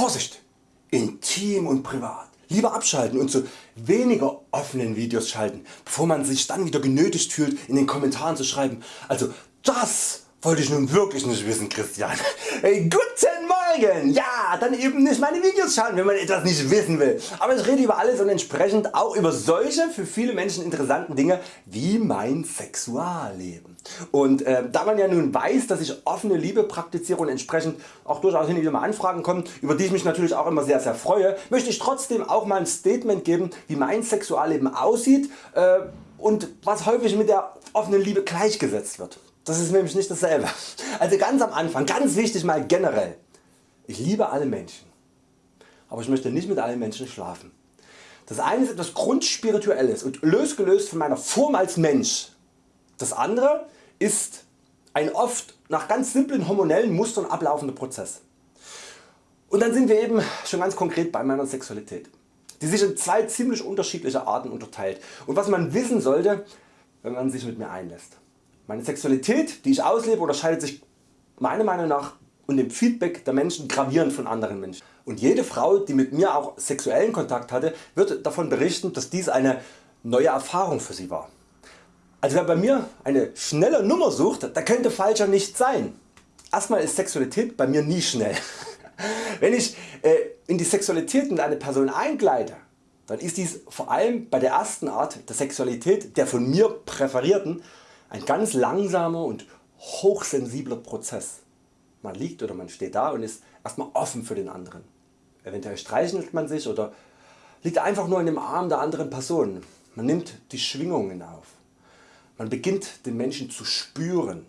Vorsicht! Intim und privat. Lieber abschalten und zu weniger offenen Videos schalten, bevor man sich dann wieder genötigt fühlt in den Kommentaren zu schreiben, also das wollte ich nun wirklich nicht wissen Christian. Hey, guten Morgen! Ja, dann eben nicht meine Videos schauen wenn man etwas nicht wissen will. Aber ich rede über alles und entsprechend auch über solche für viele Menschen interessanten Dinge wie mein Sexualleben. Und äh, da man ja nun weiß dass ich offene Liebe praktiziere und entsprechend auch durchaus hin und wieder mal Anfragen kommen, über die ich mich natürlich auch immer sehr sehr freue, möchte ich trotzdem auch mal ein Statement geben wie mein Sexualleben aussieht äh, und was häufig mit der offenen Liebe gleichgesetzt wird. Das ist nämlich nicht dasselbe. Also ganz am Anfang, ganz wichtig mal generell. Ich liebe alle Menschen, aber ich möchte nicht mit allen Menschen schlafen. Das eine ist etwas Grundspirituelles und losgelöst von meiner Form als Mensch. Das andere ist ein oft nach ganz simplen hormonellen Mustern ablaufender Prozess. Und dann sind wir eben schon ganz konkret bei meiner Sexualität, die sich in zwei ziemlich unterschiedliche Arten unterteilt und was man wissen sollte wenn man sich mit mir einlässt. Meine Sexualität die ich auslebe unterscheidet sich meiner Meinung nach und dem Feedback der Menschen gravierend von anderen Menschen. Und jede Frau die mit mir auch sexuellen Kontakt hatte wird davon berichten dass dies eine neue Erfahrung für sie war. Also wer bei mir eine schnelle Nummer sucht, da könnte falscher nicht sein. Erstmal ist Sexualität bei mir nie schnell. Wenn ich äh, in die Sexualität mit einer Person eingleite, dann ist dies vor allem bei der ersten Art der Sexualität der von mir präferierten ein ganz langsamer und hochsensibler Prozess. Man liegt oder man steht da und ist erstmal offen für den anderen. Eventuell streichelt man sich oder liegt einfach nur in dem Arm der anderen Person. Man nimmt die Schwingungen auf. Man beginnt den Menschen zu spüren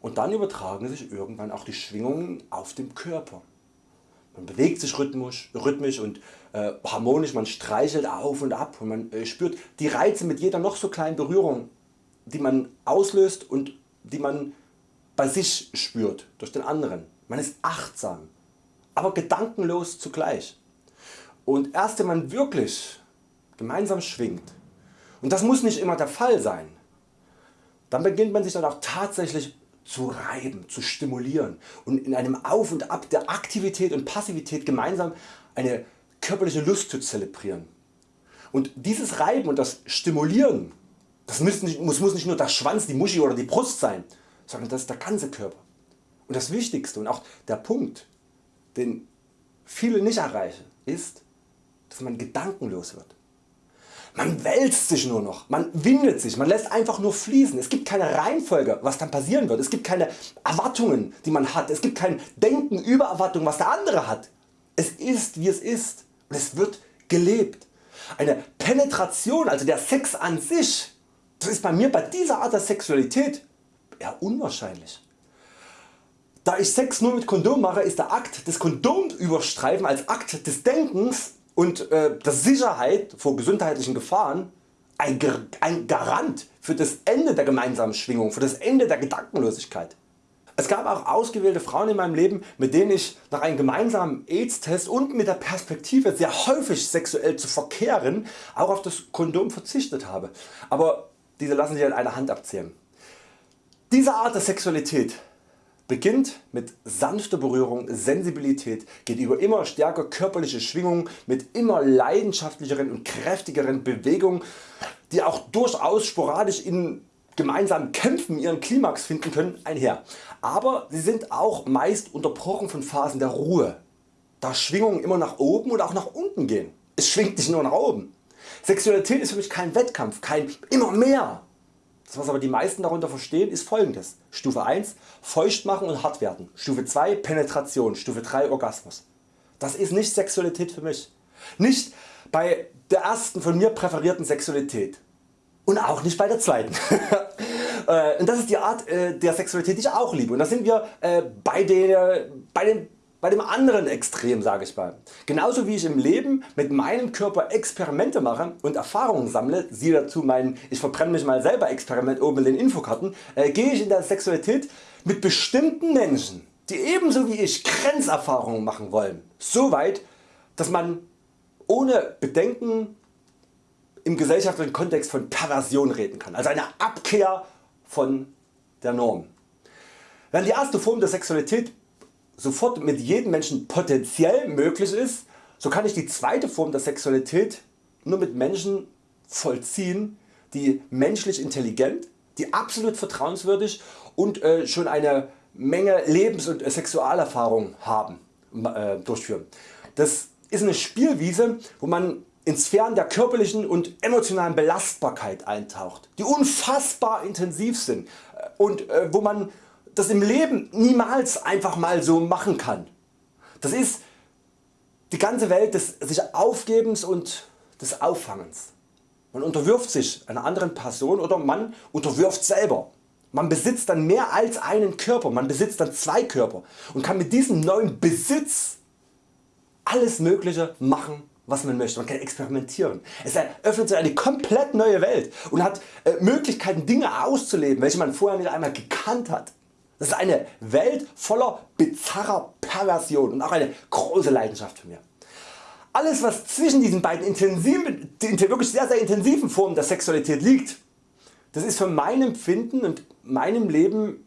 und dann übertragen sich irgendwann auch die Schwingungen auf den Körper. Man bewegt sich rhythmisch, rhythmisch und äh, harmonisch, man streichelt auf und ab und man äh, spürt die Reize mit jeder noch so kleinen Berührung die man auslöst und die man bei sich spürt durch den anderen. Man ist achtsam, aber gedankenlos zugleich. Und erst wenn man wirklich gemeinsam schwingt, und das muss nicht immer der Fall sein, dann beginnt man sich dann auch tatsächlich zu reiben, zu stimulieren und in einem Auf und Ab der Aktivität und Passivität gemeinsam eine körperliche Lust zu zelebrieren. Und dieses Reiben und das Stimulieren das muss nicht, muss, muss nicht nur der Schwanz, die Muschi oder die Brust sein, sondern das ist der ganze Körper. Und das Wichtigste und auch der Punkt den viele nicht erreichen ist dass man gedankenlos wird. Man wälzt sich nur noch, man windet sich, man lässt einfach nur fließen. Es gibt keine Reihenfolge was dann passieren wird, es gibt keine Erwartungen die man hat, es gibt kein Denken über Erwartungen was der andere hat. Es ist wie es ist und es wird gelebt. Eine Penetration, also der Sex an sich das ist bei mir bei dieser Art der Sexualität eher unwahrscheinlich. Da ich Sex nur mit Kondom mache ist der Akt des Kondomüberstreifen als Akt des Denkens und äh, der Sicherheit vor gesundheitlichen Gefahren ein, ein Garant für das Ende der gemeinsamen Schwingung, für das Ende der Gedankenlosigkeit. Es gab auch ausgewählte Frauen in meinem Leben mit denen ich nach einem gemeinsamen AIDS Test und mit der Perspektive sehr häufig sexuell zu verkehren auch auf das Kondom verzichtet habe. Aber diese lassen sich an einer Hand abzählen. Diese Art der Sexualität beginnt mit sanfter Berührung, Sensibilität, geht über immer stärker körperliche Schwingungen mit immer leidenschaftlicheren und kräftigeren Bewegungen, die auch durchaus sporadisch in gemeinsamen Kämpfen ihren Klimax finden können, einher. Aber sie sind auch meist unterbrochen von Phasen der Ruhe, da Schwingungen immer nach oben und auch nach unten gehen. Es schwingt nicht nur nach oben. Sexualität ist für mich kein Wettkampf, kein immer mehr. Das was aber die meisten darunter verstehen ist folgendes. Stufe 1 feucht machen und hart werden. Stufe 2 Penetration. Stufe 3 Orgasmus. Das ist nicht Sexualität für mich. Nicht bei der ersten von mir präferierten Sexualität. Und auch nicht bei der zweiten. Äh, und das ist die Art äh, der Sexualität die ich auch liebe. Und da sind wir äh, bei, der, bei den bei dem anderen Extrem sage ich mal. Genauso wie ich im Leben mit meinem Körper Experimente mache und Erfahrungen sammle, siehe dazu mein Ich verbrenne mich mal selber Experiment oben in den Infokarten, äh, gehe ich in der Sexualität mit bestimmten Menschen, die ebenso wie ich Grenzerfahrungen machen wollen, so weit, dass man ohne Bedenken im gesellschaftlichen Kontext von Perversion reden kann, also eine Abkehr von der Norm. Während die erste Form der Sexualität sofort mit jedem Menschen potenziell möglich ist, so kann ich die zweite Form der Sexualität nur mit Menschen vollziehen, die menschlich intelligent, die absolut vertrauenswürdig und äh, schon eine Menge Lebens- und Sexualerfahrung haben, äh, durchführen. Das ist eine Spielwiese wo man in Sphären der körperlichen und emotionalen Belastbarkeit eintaucht, die unfassbar intensiv sind äh, und äh, wo man das im Leben niemals einfach mal so machen kann. Das ist die ganze Welt des sich Aufgebens und des Auffangens. Man unterwirft sich einer anderen Person oder man unterwirft selber. Man besitzt dann mehr als einen Körper, man besitzt dann zwei Körper und kann mit diesem neuen Besitz alles mögliche machen was man möchte, man kann experimentieren. Es eröffnet sich eine komplett neue Welt und hat äh, Möglichkeiten Dinge auszuleben welche man vorher nicht einmal gekannt hat. Das ist eine Welt voller bizarrer Perversion und auch eine große Leidenschaft von mir. Alles was zwischen diesen beiden intensiven, wirklich sehr, sehr intensiven Formen der Sexualität liegt, das ist für mein Empfinden und meinem Leben,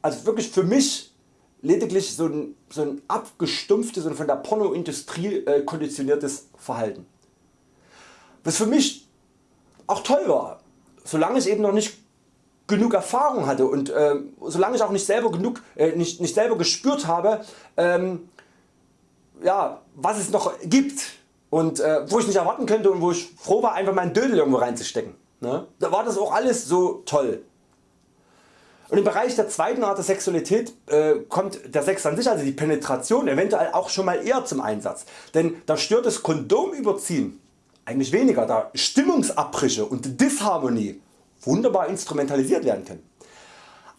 also wirklich für mich lediglich so ein, so ein abgestumpftes und von der Pornoindustrie äh, konditioniertes Verhalten. Was für mich auch toll war, solange ich eben noch nicht genug Erfahrung hatte und äh, solange ich auch nicht selber, genug, äh, nicht, nicht selber gespürt habe, ähm, ja, was es noch gibt und äh, wo ich nicht erwarten könnte und wo ich froh war einfach meinen Dödel irgendwo reinzustecken. Ne? Da war das auch alles so toll. Und im Bereich der zweiten Art der Sexualität äh, kommt der Sex an sich, also die Penetration eventuell auch schon mal eher zum Einsatz, denn da stört das Kondomüberziehen eigentlich weniger, da Stimmungsabbrüche und Disharmonie wunderbar instrumentalisiert werden können.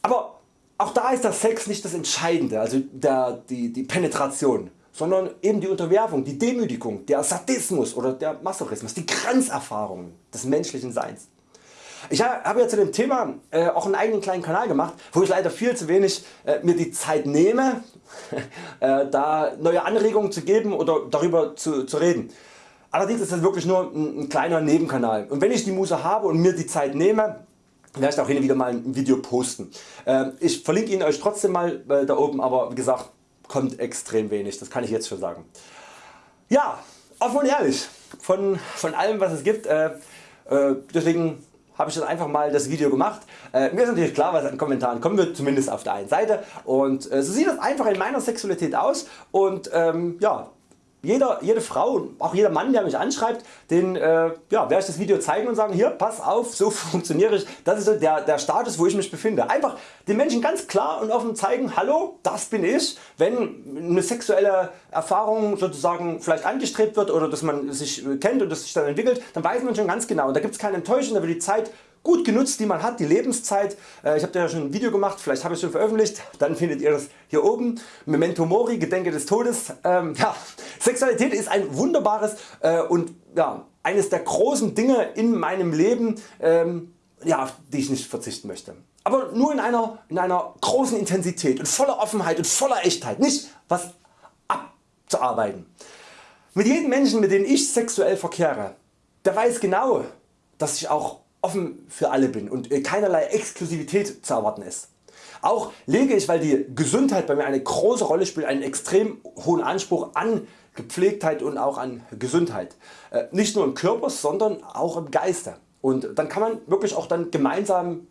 Aber auch da ist der Sex nicht das Entscheidende, also der, die, die Penetration, sondern eben die Unterwerfung, die Demütigung, der Sadismus oder der Masochismus, die Grenzerfahrungen des menschlichen Seins. Ich habe ja zu dem Thema äh, auch einen eigenen kleinen Kanal gemacht, wo ich leider viel zu wenig äh, mir die Zeit nehme, äh, da neue Anregungen zu geben oder darüber zu, zu reden. Allerdings ist das wirklich nur ein, ein kleiner Nebenkanal und wenn ich die Muße habe und mir die Zeit nehme, werde ich auch hin und wieder mal ein Video posten. Äh, ich verlinke ihn Euch trotzdem mal äh, da oben, aber wie gesagt kommt extrem wenig, das kann ich jetzt schon sagen. Ja, offen und ehrlich, von, von allem was es gibt, äh, deswegen habe ich dann einfach mal das Video gemacht. Äh, mir ist natürlich klar was an Kommentaren kommen wird, zumindest auf der einen Seite und äh, so sieht das einfach in meiner Sexualität aus und ähm, ja, jeder, jede Frau und auch jeder Mann der mich anschreibt, den äh, ja, werde ich das Video zeigen und sagen hier pass auf so funktioniere ich, das ist so der, der Status wo ich mich befinde. Einfach den Menschen ganz klar und offen zeigen hallo das bin ich, wenn eine sexuelle Erfahrung sozusagen vielleicht angestrebt wird oder dass man sich kennt und das sich dann entwickelt, dann weiß man schon ganz genau. Und da gibt es keine Enttäuschung, da wird die Zeit gut genutzt die man hat, die Lebenszeit. Äh, ich habe da ja schon ein Video gemacht, vielleicht habe ich es schon veröffentlicht, dann findet ihr das hier oben. Memento Mori, Gedenke des Todes. Ähm, ja, Sexualität ist ein wunderbares äh, und ja, eines der großen Dinge in meinem Leben, ähm, ja, auf die ich nicht verzichten möchte. Aber nur in einer, in einer großen Intensität und voller Offenheit und voller Echtheit, nicht was abzuarbeiten. Mit jedem Menschen mit dem ich sexuell verkehre, der weiß genau dass ich auch offen für alle bin und äh, keinerlei Exklusivität zu erwarten ist. Auch lege ich weil die Gesundheit bei mir eine große Rolle spielt einen extrem hohen Anspruch an Gepflegtheit und auch an Gesundheit. Äh, nicht nur im Körper, sondern auch im Geiste. Und dann kann man wirklich auch dann gemeinsam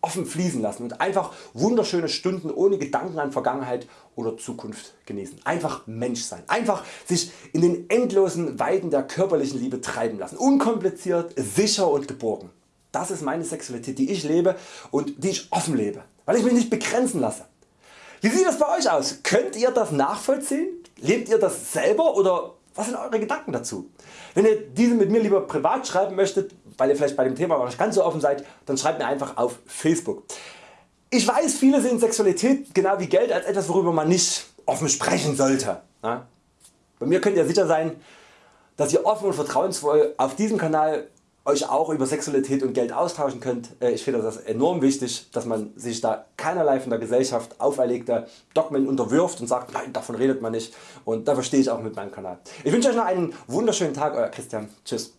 offen fließen lassen und einfach wunderschöne Stunden ohne Gedanken an Vergangenheit oder Zukunft genießen. Einfach Mensch sein. Einfach sich in den endlosen Weiden der körperlichen Liebe treiben lassen. Unkompliziert, sicher und geborgen. Das ist meine Sexualität die ich lebe und die ich offen lebe, weil ich mich nicht begrenzen lasse. Wie sieht das bei Euch aus? Könnt ihr das nachvollziehen? Lebt ihr das selber oder was sind Eure Gedanken dazu? Wenn ihr diese mit mir lieber privat schreiben möchtet, weil ihr vielleicht bei dem Thema nicht ganz so offen seid, dann schreibt mir einfach auf Facebook. Ich weiß viele sehen Sexualität genau wie Geld als etwas worüber man nicht offen sprechen sollte. Bei mir könnt ihr sicher sein, dass ihr offen und vertrauensvoll auf diesem Kanal Euch auch über Sexualität und Geld austauschen könnt. Äh, ich finde das enorm wichtig, dass man sich da keinerlei von der Gesellschaft auferlegte Dogmen unterwirft und sagt, nein davon redet man nicht und dafür stehe ich auch mit meinem Kanal. Ich wünsche Euch noch einen wunderschönen Tag, Euer Christian. Tschüss.